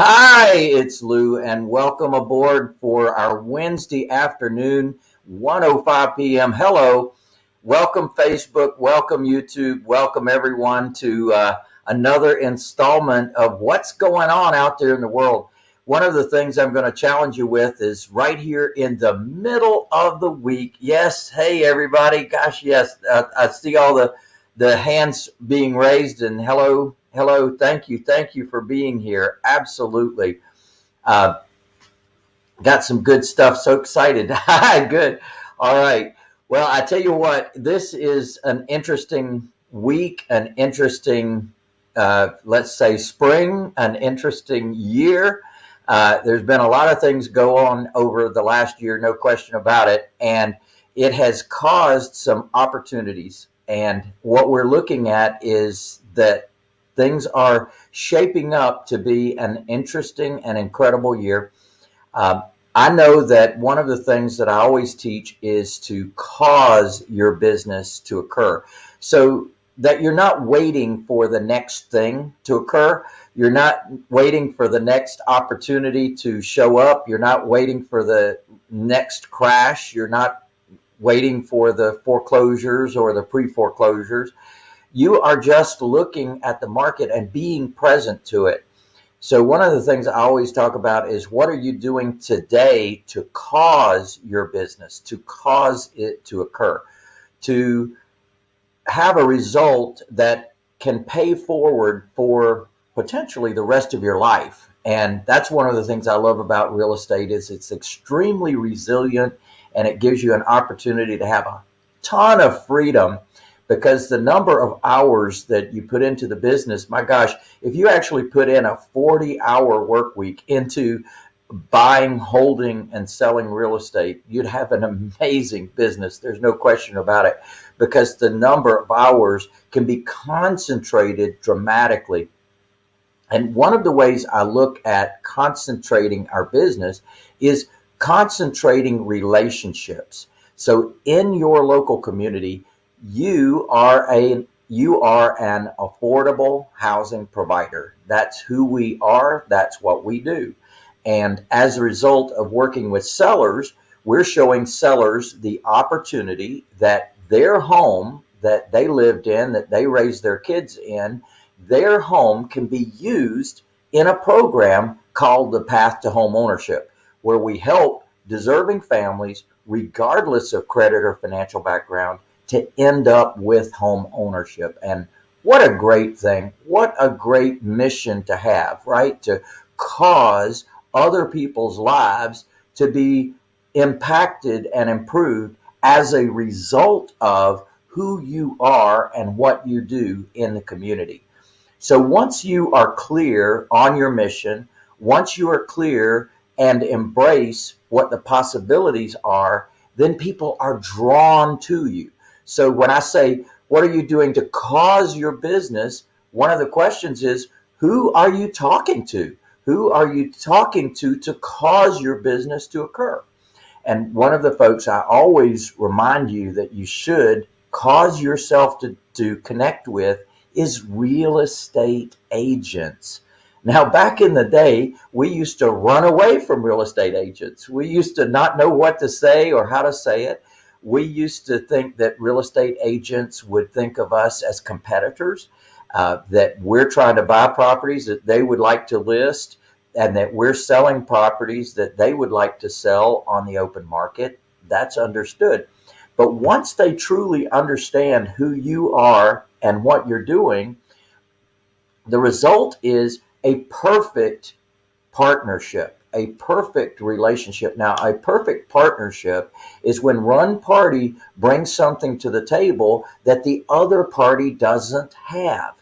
Hi, it's Lou, and welcome aboard for our Wednesday afternoon, 1:05 p.m. Hello, welcome Facebook, welcome YouTube, welcome everyone to uh, another installment of what's going on out there in the world. One of the things I'm going to challenge you with is right here in the middle of the week. Yes, hey everybody, gosh, yes, uh, I see all the the hands being raised, and hello, Hello, thank you, thank you for being here. Absolutely. Uh, got some good stuff. So excited. good. All right. Well, I tell you what, this is an interesting week, an interesting, uh, let's say, spring, an interesting year. Uh, there's been a lot of things go on over the last year, no question about it. And it has caused some opportunities. And what we're looking at is that things are shaping up to be an interesting and incredible year. Um, I know that one of the things that I always teach is to cause your business to occur. So that you're not waiting for the next thing to occur. You're not waiting for the next opportunity to show up. You're not waiting for the next crash. You're not waiting for the foreclosures or the pre foreclosures. You are just looking at the market and being present to it. So one of the things I always talk about is what are you doing today to cause your business, to cause it to occur, to have a result that can pay forward for potentially the rest of your life. And that's one of the things I love about real estate is it's extremely resilient and it gives you an opportunity to have a ton of freedom because the number of hours that you put into the business, my gosh, if you actually put in a 40 hour work week into buying, holding, and selling real estate, you'd have an amazing business. There's no question about it because the number of hours can be concentrated dramatically. And one of the ways I look at concentrating our business is concentrating relationships. So in your local community, you are a you are an affordable housing provider. That's who we are. That's what we do. And as a result of working with sellers, we're showing sellers the opportunity that their home that they lived in, that they raised their kids in, their home can be used in a program called the Path to Home Ownership, where we help deserving families, regardless of credit or financial background, to end up with home ownership. And what a great thing. What a great mission to have, right? To cause other people's lives to be impacted and improved as a result of who you are and what you do in the community. So once you are clear on your mission, once you are clear and embrace what the possibilities are, then people are drawn to you. So when I say, what are you doing to cause your business? One of the questions is, who are you talking to? Who are you talking to to cause your business to occur? And one of the folks I always remind you that you should cause yourself to, to connect with is real estate agents. Now, back in the day, we used to run away from real estate agents. We used to not know what to say or how to say it we used to think that real estate agents would think of us as competitors, uh, that we're trying to buy properties that they would like to list, and that we're selling properties that they would like to sell on the open market. That's understood. But once they truly understand who you are and what you're doing, the result is a perfect partnership a perfect relationship. Now, a perfect partnership is when one party brings something to the table that the other party doesn't have.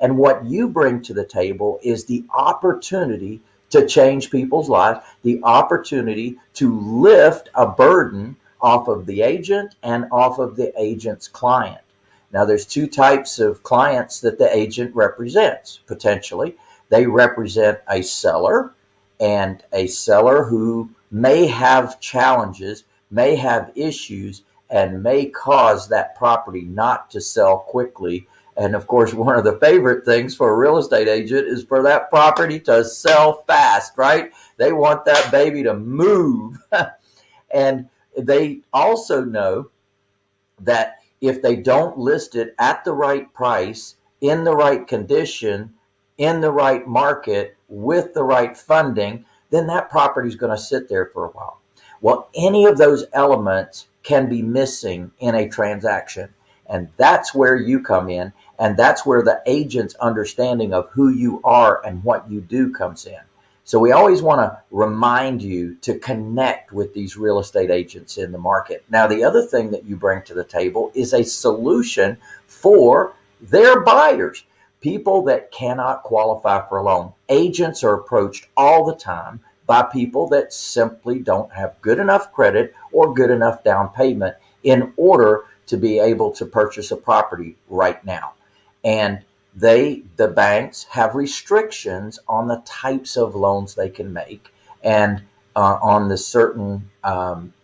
And what you bring to the table is the opportunity to change people's lives, the opportunity to lift a burden off of the agent and off of the agent's client. Now, there's two types of clients that the agent represents potentially. They represent a seller and a seller who may have challenges, may have issues, and may cause that property not to sell quickly And of course, one of the favorite things for a real estate agent is for that property to sell fast, right? They want that baby to move. and they also know that if they don't list it at the right price, in the right condition, in the right market, with the right funding, then that property is going to sit there for a while. Well, any of those elements can be missing in a transaction. And that's where you come in. And that's where the agent's understanding of who you are and what you do comes in. So we always want to remind you to connect with these real estate agents in the market. Now, the other thing that you bring to the table is a solution for their buyers, people that cannot qualify for a loan. Agents are approached all the time by people that simply don't have good enough credit or good enough down payment in order to be able to purchase a property right now. And they, the banks, have restrictions on the types of loans they can make and uh, on the certain um,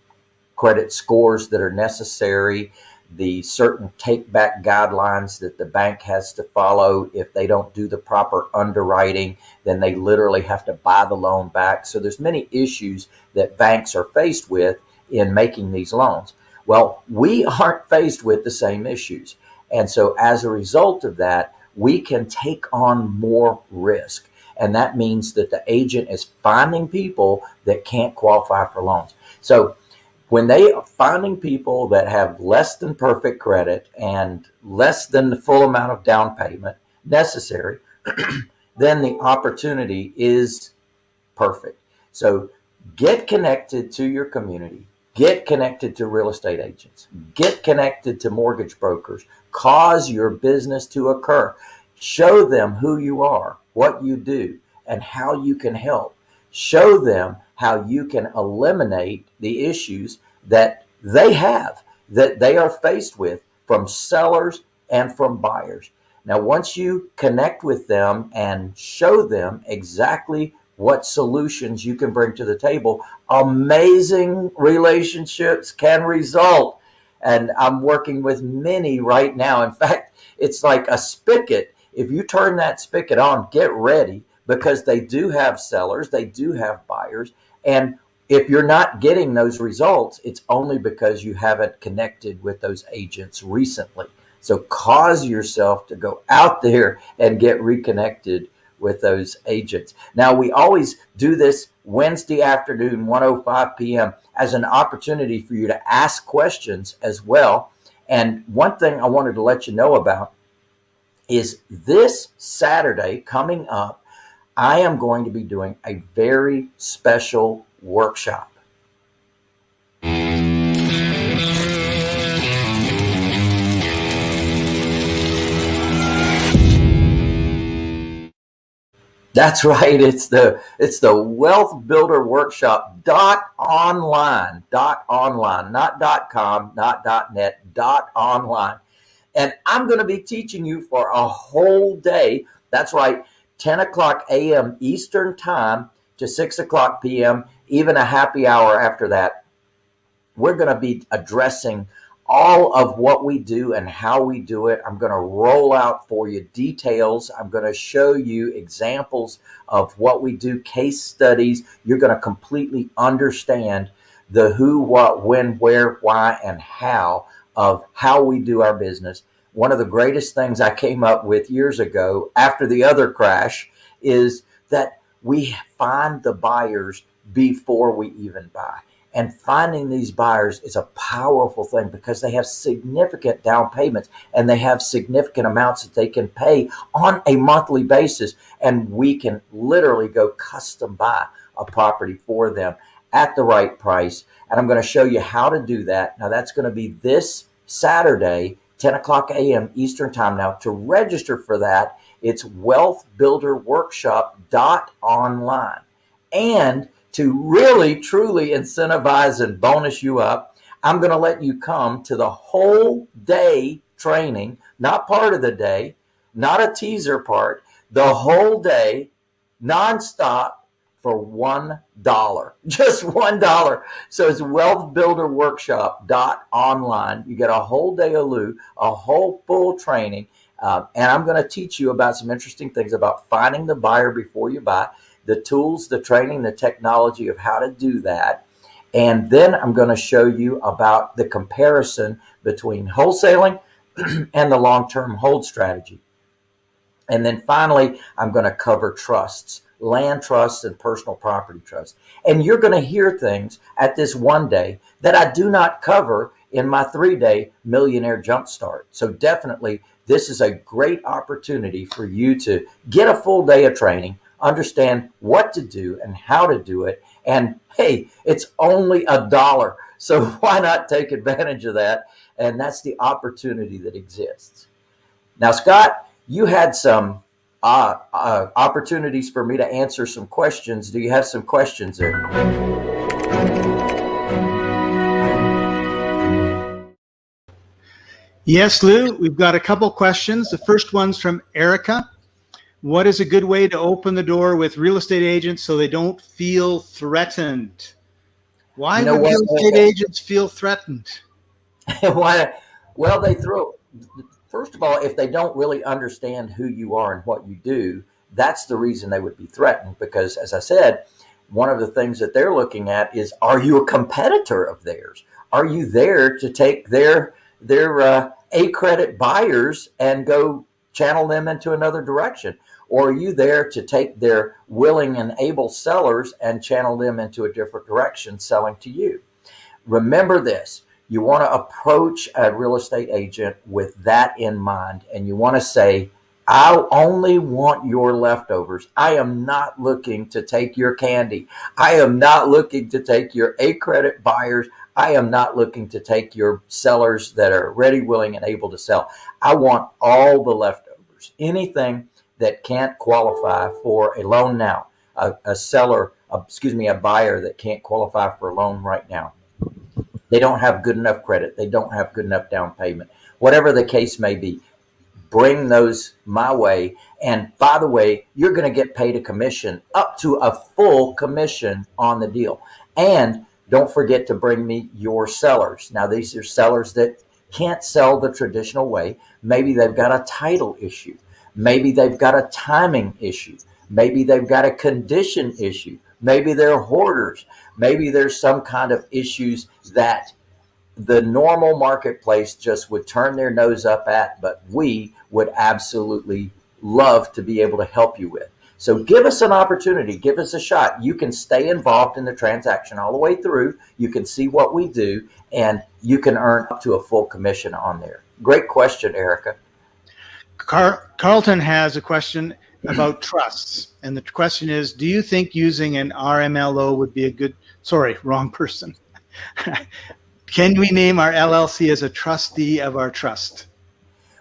credit scores that are necessary, the certain take back guidelines that the bank has to follow. If they don't do the proper underwriting, then they literally have to buy the loan back. So there's many issues that banks are faced with in making these loans. Well, we aren't faced with the same issues. And so as a result of that, we can take on more risk. And that means that the agent is finding people that can't qualify for loans. So when they are finding people that have less than perfect credit and less than the full amount of down payment necessary, then the opportunity is perfect. So get connected to your community, get connected to real estate agents, get connected to mortgage brokers, cause your business to occur. Show them who you are, what you do, and how you can help. Show them how you can eliminate the issues that they have, that they are faced with from sellers and from buyers. Now, once you connect with them and show them exactly what solutions you can bring to the table, amazing relationships can result and I'm working with many right now. In fact, it's like a spigot. If you turn that spigot on, get ready because they do have sellers, they do have buyers. And if you're not getting those results, it's only because you haven't connected with those agents recently. So cause yourself to go out there and get reconnected with those agents. Now, we always do this Wednesday afternoon, 105 p.m. as an opportunity for you to ask questions as well. And one thing I wanted to let you know about is this Saturday coming up, I am going to be doing a very special workshop. That's right. It's the it's the Wealth Builder Workshop dot online dot online, not dot com, not dot net, dot online. And I'm going to be teaching you for a whole day. That's right, 10 o'clock a.m. Eastern time to 6 o'clock p.m., even a happy hour after that. We're going to be addressing all of what we do and how we do it. I'm going to roll out for you details. I'm going to show you examples of what we do, case studies. You're going to completely understand the who, what, when, where, why, and how of how we do our business. One of the greatest things I came up with years ago after the other crash is that we find the buyers before we even buy. And finding these buyers is a powerful thing because they have significant down payments and they have significant amounts that they can pay on a monthly basis. And we can literally go custom buy a property for them at the right price. And I'm going to show you how to do that. Now, that's going to be this Saturday, 10 o'clock a.m. Eastern Time. Now, to register for that, it's wealthbuilderworkshop.online. And to really truly incentivize and bonus you up, I'm going to let you come to the whole day training, not part of the day, not a teaser part, the whole day, nonstop for one dollar, just one dollar. So it's wealthbuilderworkshop dot online. You get a whole day of a whole full training Uh, and I'm going to teach you about some interesting things about finding the buyer before you buy, the tools, the training, the technology of how to do that. And then I'm going to show you about the comparison between wholesaling and the long-term hold strategy. And then finally, I'm going to cover trusts, land trusts and personal property trusts. And you're going to hear things at this one day that I do not cover in my three day millionaire jumpstart. So definitely this is a great opportunity for you to get a full day of training, understand what to do and how to do it. And hey, it's only a dollar. So why not take advantage of that? And that's the opportunity that exists. Now, Scott, you had some uh, uh, opportunities for me to answer some questions. Do you have some questions there? Yes, Lou, we've got a couple questions. The first one's from Erica. What is a good way to open the door with real estate agents so they don't feel threatened? Why you know would real estate agents feel threatened? Why? Well, they throw, first of all, if they don't really understand who you are and what you do, that's the reason they would be threatened. Because as I said, one of the things that they're looking at is, are you a competitor of theirs? Are you there to take their their uh, A credit buyers and go channel them into another direction? Or are you there to take their willing and able sellers and channel them into a different direction selling to you? Remember this, you want to approach a real estate agent with that in mind. And you want to say, I only want your leftovers. I am not looking to take your candy. I am not looking to take your A credit buyers. I am not looking to take your sellers that are ready, willing, and able to sell. I want all the leftovers, anything that can't qualify for a loan now, a, a seller, a, excuse me, a buyer that can't qualify for a loan right now. They don't have good enough credit. They don't have good enough down payment. Whatever the case may be, bring those my way. And by the way, you're going to get paid a commission up to a full commission on the deal. And don't forget to bring me your sellers. Now, these are sellers that can't sell the traditional way. Maybe they've got a title issue. Maybe they've got a timing issue. Maybe they've got a condition issue. Maybe they're hoarders. Maybe there's some kind of issues that the normal marketplace just would turn their nose up at, but we would absolutely love to be able to help you with. So give us an opportunity, give us a shot. You can stay involved in the transaction all the way through. You can see what we do and you can earn up to a full commission on there. Great question, Erica. Car Carlton has a question about trusts. And the question is, do you think using an RMLO would be a good, sorry, wrong person. Can we name our LLC as a trustee of our trust?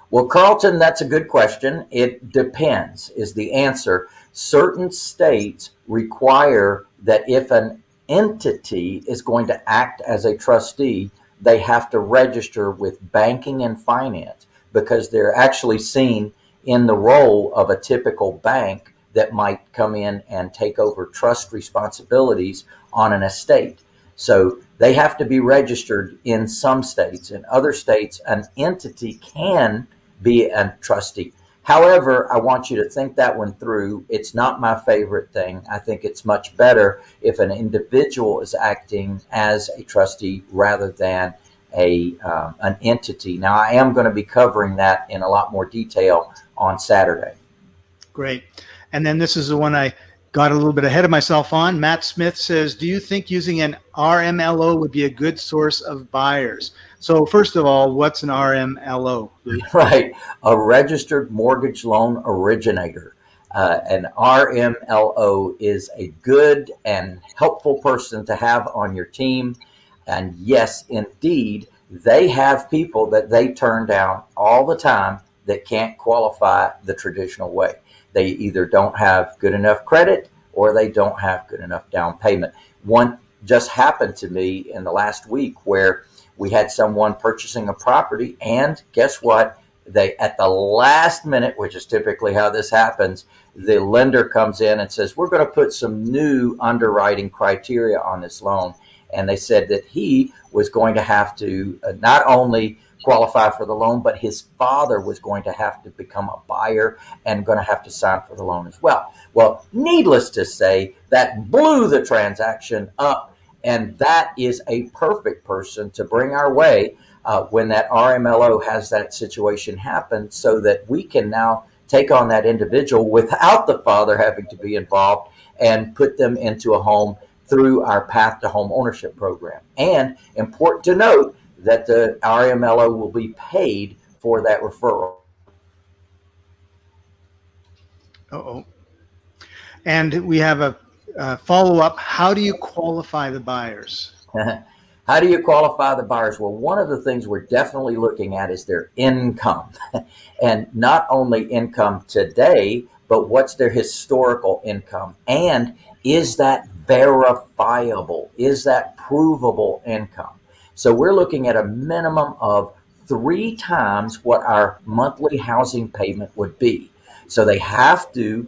Well, Carlton, that's a good question. It depends is the answer certain states require that if an entity is going to act as a trustee, they have to register with banking and finance because they're actually seen in the role of a typical bank that might come in and take over trust responsibilities on an estate. So they have to be registered in some states. In other states, an entity can be a trustee. However, I want you to think that one through. It's not my favorite thing. I think it's much better if an individual is acting as a trustee rather than a um, an entity. Now, I am going to be covering that in a lot more detail on Saturday. Great. And then this is the one I got a little bit ahead of myself on. Matt Smith says, do you think using an RMLO would be a good source of buyers? So first of all, what's an RMLO? Right, a registered mortgage loan originator. Uh, an RMLO is a good and helpful person to have on your team. And yes, indeed, they have people that they turn down all the time that can't qualify the traditional way. They either don't have good enough credit or they don't have good enough down payment. One just happened to me in the last week where we had someone purchasing a property and guess what? They at the last minute, which is typically how this happens, the lender comes in and says, we're going to put some new underwriting criteria on this loan. And they said that he was going to have to uh, not only qualify for the loan, but his father was going to have to become a buyer and going to have to sign for the loan as well. Well, needless to say, that blew the transaction up, and that is a perfect person to bring our way uh, when that RMLO has that situation happen so that we can now take on that individual without the father having to be involved and put them into a home through our path to home ownership program. And important to note that the RMLO will be paid for that referral. Uh-oh. And we have a, a follow-up. How do you qualify the buyers? How do you qualify the buyers? Well, one of the things we're definitely looking at is their income. and not only income today, but what's their historical income? And is that verifiable? Is that provable income? So we're looking at a minimum of three times what our monthly housing payment would be. So they have to,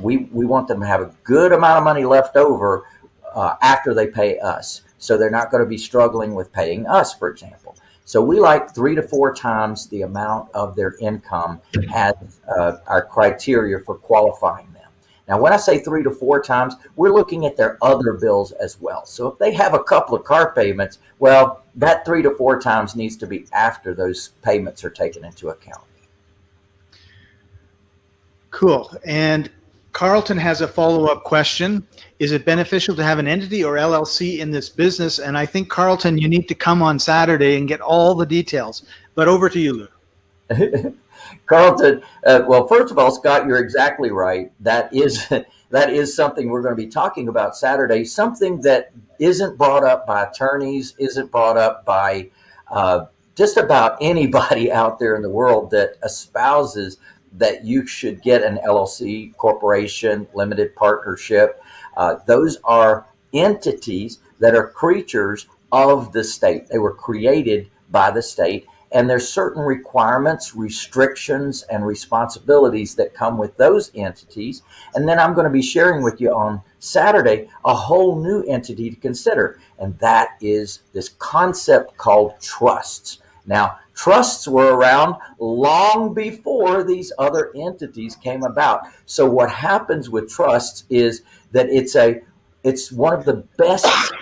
we, we want them to have a good amount of money left over uh, after they pay us. So they're not going to be struggling with paying us, for example. So we like three to four times the amount of their income as uh, our criteria for qualifying them. Now, when I say three to four times, we're looking at their other bills as well. So if they have a couple of car payments, well, that three to four times needs to be after those payments are taken into account. Cool. And Carlton has a follow-up question. Is it beneficial to have an entity or LLC in this business? And I think, Carlton, you need to come on Saturday and get all the details. But over to you, Lou. Carlton, uh, well, first of all, Scott, you're exactly right. That is that is something we're going to be talking about Saturday. Something that isn't brought up by attorneys, isn't brought up by uh, just about anybody out there in the world that espouses that you should get an LLC, corporation, limited partnership. Uh, those are entities that are creatures of the state. They were created by the state and there's certain requirements, restrictions, and responsibilities that come with those entities. And then I'm going to be sharing with you on Saturday a whole new entity to consider. And that is this concept called trusts. Now, trusts were around long before these other entities came about. So what happens with trusts is that it's a it's one of the best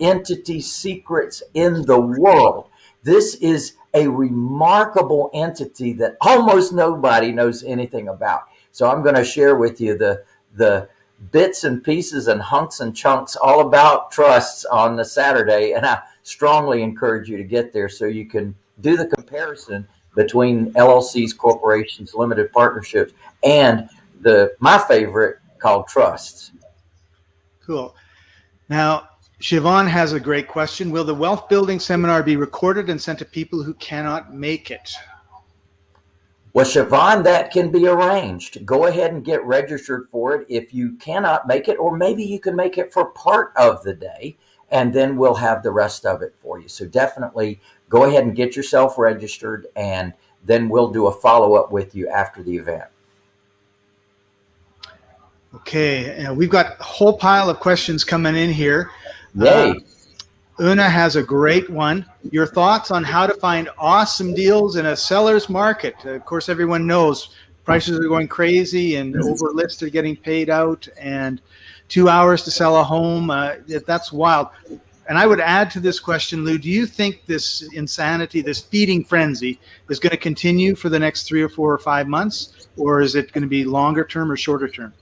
entity secrets in the world. This is a remarkable entity that almost nobody knows anything about. So I'm going to share with you the the bits and pieces and hunks and chunks all about trusts on the Saturday. And I strongly encourage you to get there so you can do the comparison between LLCs, corporations, limited partnerships, and the my favorite called trusts. Cool. Now, Siobhan has a great question. Will the wealth building seminar be recorded and sent to people who cannot make it? Well, Siobhan, that can be arranged. Go ahead and get registered for it if you cannot make it, or maybe you can make it for part of the day, and then we'll have the rest of it for you. So definitely go ahead and get yourself registered, and then we'll do a follow-up with you after the event. Okay, uh, we've got a whole pile of questions coming in here. Yay. Uh, Una has a great one. Your thoughts on how to find awesome deals in a seller's market? Of course, everyone knows prices are going crazy and over lists are getting paid out and two hours to sell a home. Uh, that's wild. And I would add to this question, Lou, do you think this insanity, this feeding frenzy is going to continue for the next three or four or five months? Or is it going to be longer term or shorter term?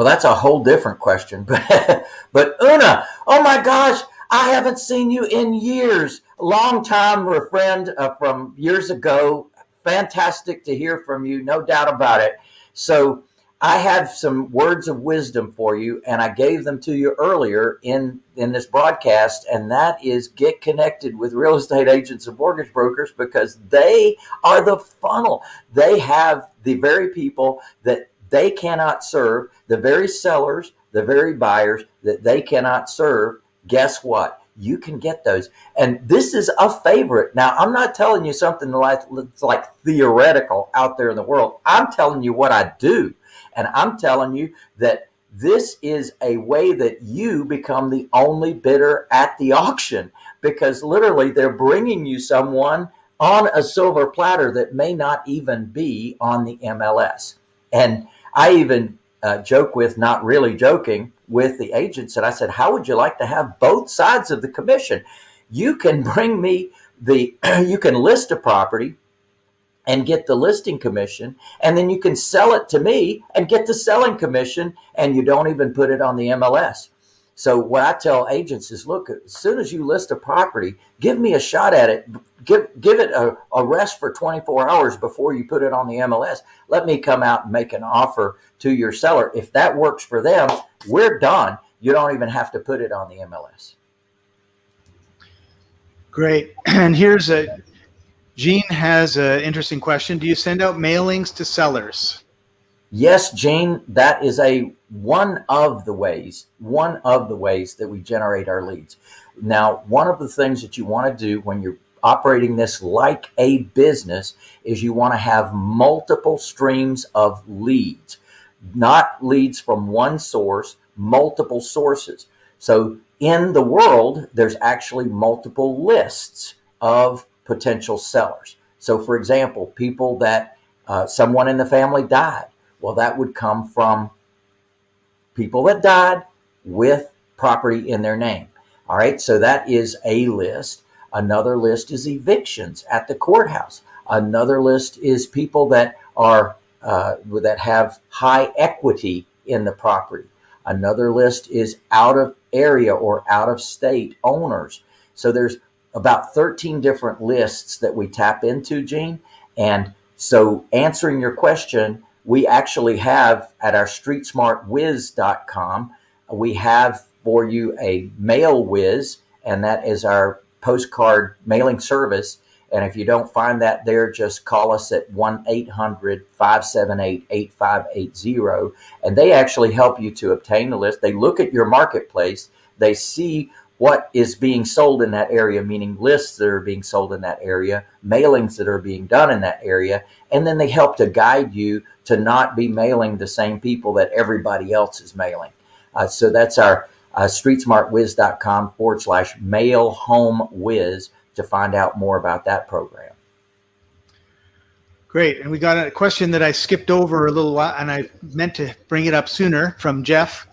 Well, that's a whole different question. But, but Una, oh my gosh, I haven't seen you in years. Long time friend uh, from years ago. Fantastic to hear from you, no doubt about it. So I have some words of wisdom for you, and I gave them to you earlier in in this broadcast, and that is get connected with real estate agents and mortgage brokers because they are the funnel. They have the very people that they cannot serve, the very sellers, the very buyers that they cannot serve, guess what? You can get those. And this is a favorite. Now, I'm not telling you something like, like theoretical out there in the world. I'm telling you what I do. And I'm telling you that this is a way that you become the only bidder at the auction because literally they're bringing you someone on a silver platter that may not even be on the MLS. And I even uh, joke with, not really joking, with the agents and I said, How would you like to have both sides of the commission? You can bring me the, you can list a property and get the listing commission, and then you can sell it to me and get the selling commission, and you don't even put it on the MLS. So what I tell agents is, look, as soon as you list a property, give me a shot at it. Give give it a, a rest for 24 hours before you put it on the MLS. Let me come out and make an offer to your seller. If that works for them, we're done. You don't even have to put it on the MLS. Great. And here's a Gene has an interesting question. Do you send out mailings to sellers? Yes, Jane, that is a one of the ways, one of the ways that we generate our leads. Now, one of the things that you want to do when you're operating this like a business is you want to have multiple streams of leads, not leads from one source, multiple sources. So in the world, there's actually multiple lists of potential sellers. So for example, people that uh, someone in the family died. Well, that would come from people that died with property in their name. All right, so that is a list. Another list is evictions at the courthouse. Another list is people that are uh, that have high equity in the property. Another list is out of area or out of state owners. So there's about 13 different lists that we tap into, Gene. And so answering your question, we actually have at our streetsmartwiz.com, we have for you a MailWiz, and that is our postcard mailing service. And if you don't find that there, just call us at 1 800 578 8580. And they actually help you to obtain the list. They look at your marketplace, they see what is being sold in that area, meaning lists that are being sold in that area, mailings that are being done in that area, and then they help to guide you to not be mailing the same people that everybody else is mailing. Uh, so that's our uh, streetsmartwiz.com forward slash mail home whiz to find out more about that program. Great. And we got a question that I skipped over a little while and I meant to bring it up sooner from Jeff.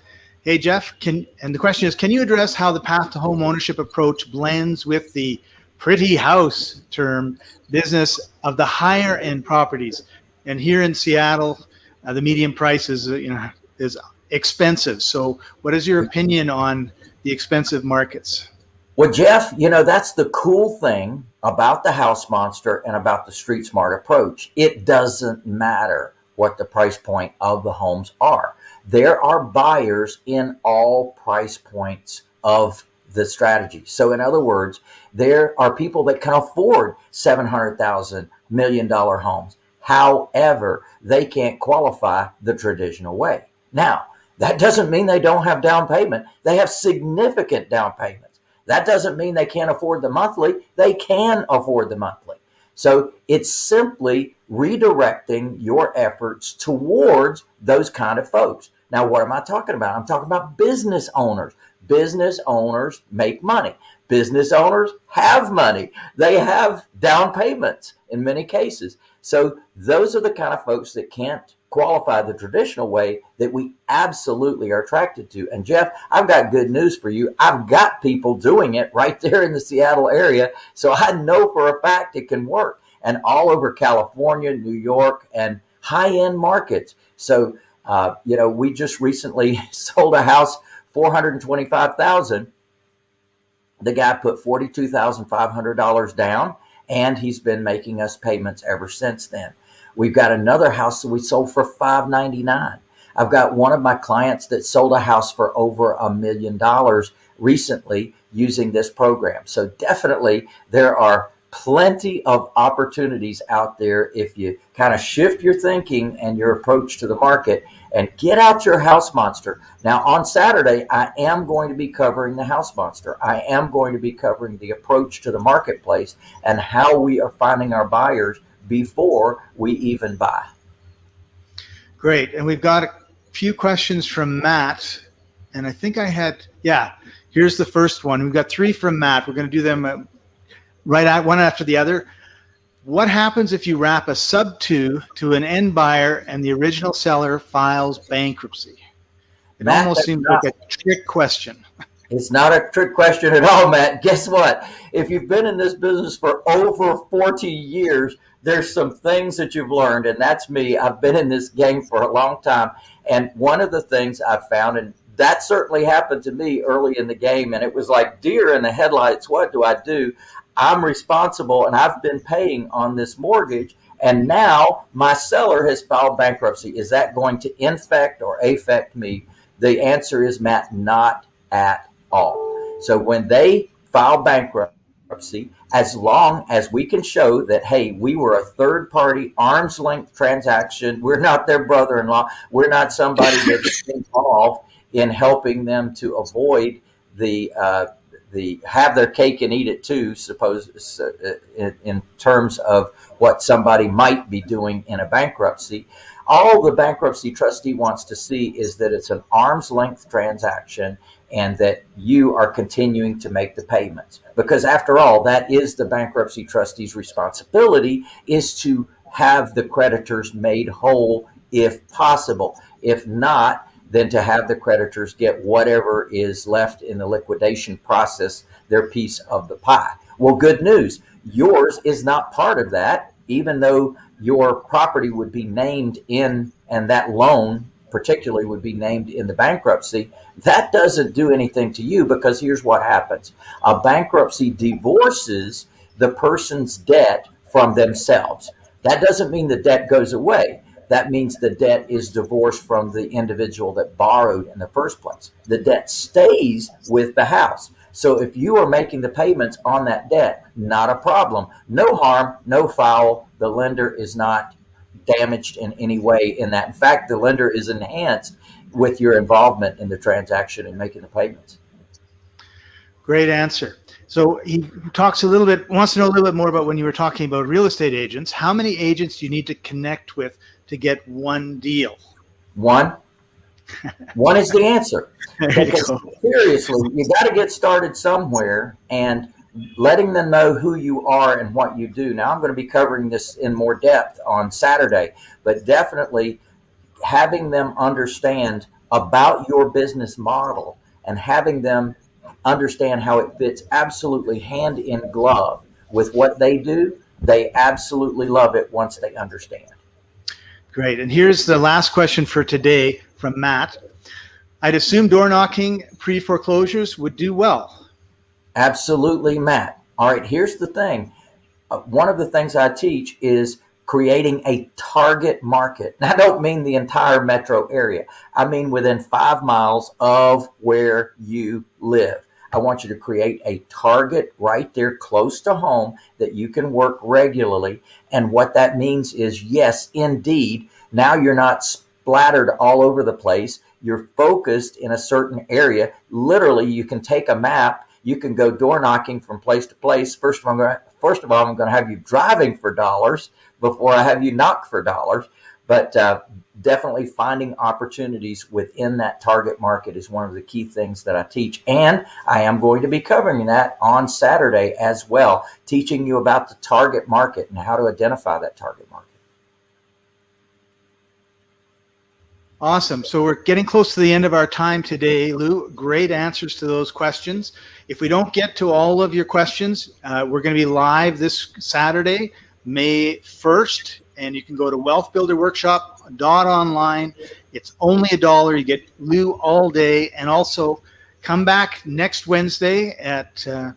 Hey, Jeff, can and the question is, can you address how the path to home ownership approach blends with the pretty house term business of the higher end properties? And here in Seattle, uh, the median price is, you know, is expensive. So what is your opinion on the expensive markets? Well, Jeff, you know, that's the cool thing about the house monster and about the street smart approach. It doesn't matter what the price point of the homes are there are buyers in all price points of the strategy. So in other words, there are people that can afford $700,000 million homes. However, they can't qualify the traditional way. Now, that doesn't mean they don't have down payment. They have significant down payments. That doesn't mean they can't afford the monthly. They can afford the monthly. So it's simply redirecting your efforts towards those kind of folks. Now, what am I talking about? I'm talking about business owners. Business owners make money. Business owners have money. They have down payments in many cases. So those are the kind of folks that can't qualify the traditional way that we absolutely are attracted to. And Jeff, I've got good news for you. I've got people doing it right there in the Seattle area. So I know for a fact it can work and all over California, New York, and high end markets. So uh, you know, we just recently sold a house, 425,000. The guy put $42,500 down and he's been making us payments ever since then. We've got another house that we sold for 599. I've got one of my clients that sold a house for over a million dollars recently using this program. So definitely there are plenty of opportunities out there if you kind of shift your thinking and your approach to the market and get out your house monster. Now, on Saturday, I am going to be covering the house monster. I am going to be covering the approach to the marketplace and how we are finding our buyers before we even buy. Great. And we've got a few questions from Matt. And I think I had, yeah, Here's the first one. We've got three from Matt. We're going to do them uh, right at one after the other. What happens if you wrap a sub two to an end buyer and the original seller files bankruptcy? It Matt, almost seems not, like a trick question. It's not a trick question at all, Matt. Guess what? If you've been in this business for over 40 years, there's some things that you've learned, and that's me. I've been in this game for a long time. And one of the things I've found, and that certainly happened to me early in the game, and it was like deer in the headlights. What do I do? I'm responsible, and I've been paying on this mortgage. And now my seller has filed bankruptcy. Is that going to infect or affect me? The answer is, Matt, not at all. So when they file bankruptcy, as long as we can show that, hey, we were a third party arm's length transaction, we're not their brother in law, we're not somebody that's involved in helping them to avoid the uh, the have their cake and eat it too. Suppose uh, in, in terms of what somebody might be doing in a bankruptcy. All the bankruptcy trustee wants to see is that it's an arm's length transaction and that you are continuing to make the payments. Because after all, that is the bankruptcy trustee's responsibility is to have the creditors made whole if possible. If not, then to have the creditors get whatever is left in the liquidation process, their piece of the pie. Well, good news. Yours is not part of that, even though your property would be named in, and that loan particularly would be named in the bankruptcy, that doesn't do anything to you because here's what happens. A bankruptcy divorces the person's debt from themselves. That doesn't mean the debt goes away. That means the debt is divorced from the individual that borrowed in the first place. The debt stays with the house. So if you are making the payments on that debt, not a problem. No harm, no foul. The lender is not damaged in any way in that. In fact, the lender is enhanced with your involvement in the transaction and making the payments. Great answer. So he talks a little bit, wants to know a little bit more about when you were talking about real estate agents. How many agents do you need to connect with to get one deal? One. one is the answer. Because seriously, you got to get started somewhere. And letting them know who you are and what you do. Now, I'm going to be covering this in more depth on Saturday, but definitely having them understand about your business model and having them understand how it fits absolutely hand in glove with what they do, they absolutely love it once they understand. Great. And here's the last question for today from Matt. I'd assume door knocking pre foreclosures would do well. Absolutely, Matt. All right, here's the thing. Uh, one of the things I teach is creating a target market. Now, I don't mean the entire metro area. I mean within five miles of where you live. I want you to create a target right there close to home that you can work regularly. And what that means is, yes, indeed, now you're not splattered all over the place. You're focused in a certain area. Literally, you can take a map you can go door knocking from place to place. First of all, I'm going to, first of all, I'm going to have you driving for dollars before I have you knock for dollars. But uh, definitely finding opportunities within that target market is one of the key things that I teach. And I am going to be covering that on Saturday as well, teaching you about the target market and how to identify that target market. Awesome. So we're getting close to the end of our time today, Lou. Great answers to those questions. If we don't get to all of your questions, uh, we're going to be live this Saturday, May 1st, and you can go to wealthbuilderworkshop.online. It's only a dollar. You get Lou all day, and also come back next Wednesday at uh,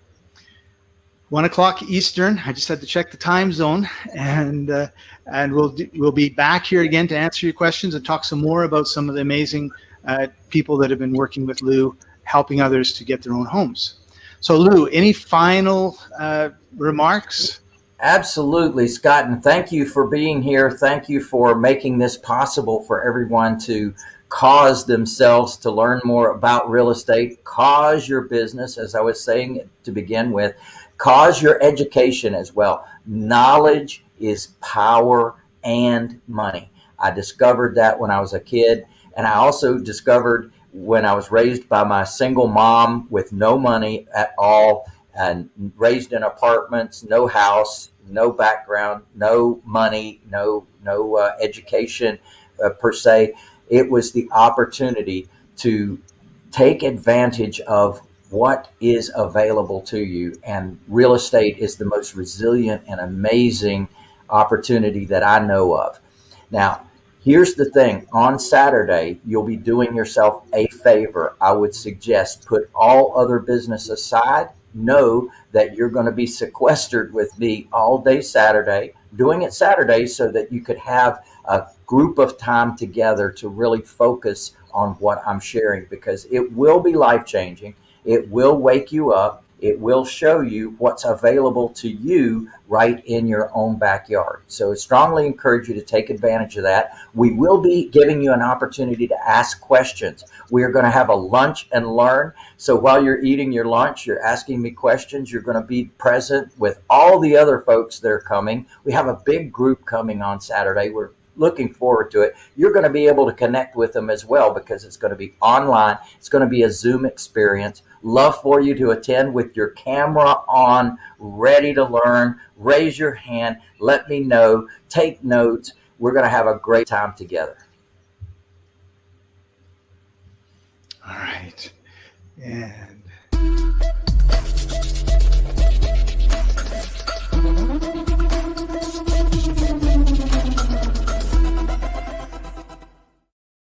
one o'clock Eastern. I just had to check the time zone, and uh, and we'll we'll be back here again to answer your questions and talk some more about some of the amazing uh, people that have been working with Lou, helping others to get their own homes. So, Lou, any final uh, remarks? Absolutely, Scott, and thank you for being here. Thank you for making this possible for everyone to cause themselves to learn more about real estate, cause your business, as I was saying to begin with, cause your education as well. Knowledge is power and money. I discovered that when I was a kid. And I also discovered when I was raised by my single mom with no money at all and raised in apartments, no house, no background, no money, no no uh, education uh, per se. It was the opportunity to take advantage of what is available to you. And real estate is the most resilient and amazing opportunity that I know of. Now, here's the thing on Saturday, you'll be doing yourself a favor. I would suggest put all other business aside. Know that you're going to be sequestered with me all day Saturday, doing it Saturday so that you could have a group of time together to really focus on what I'm sharing because it will be life changing. It will wake you up. It will show you what's available to you right in your own backyard. So I strongly encourage you to take advantage of that. We will be giving you an opportunity to ask questions. We are going to have a lunch and learn. So while you're eating your lunch, you're asking me questions. You're going to be present with all the other folks that are coming. We have a big group coming on Saturday. We're looking forward to it. You're going to be able to connect with them as well because it's going to be online. It's going to be a Zoom experience. Love for you to attend with your camera on, ready to learn. Raise your hand. Let me know. Take notes. We're going to have a great time together. All right. And